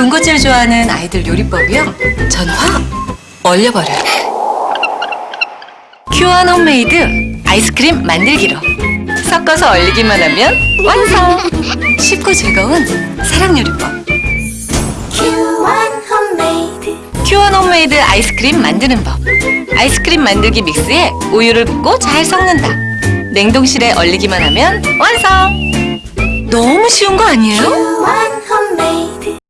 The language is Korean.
군것질 좋아하는 아이들 요리법이요. 전화 얼려버려요. 큐원 홈메이드 아이스크림 만들기로 섞어서 얼리기만 하면 완성! 쉽고 즐거운 사랑 요리법. 큐원 홈메이드 큐원 홈메이드 아이스크림 만드는 법. 아이스크림 만들기 믹스에 우유를 붓고 잘 섞는다. 냉동실에 얼리기만 하면 완성! 너무 쉬운 거 아니에요?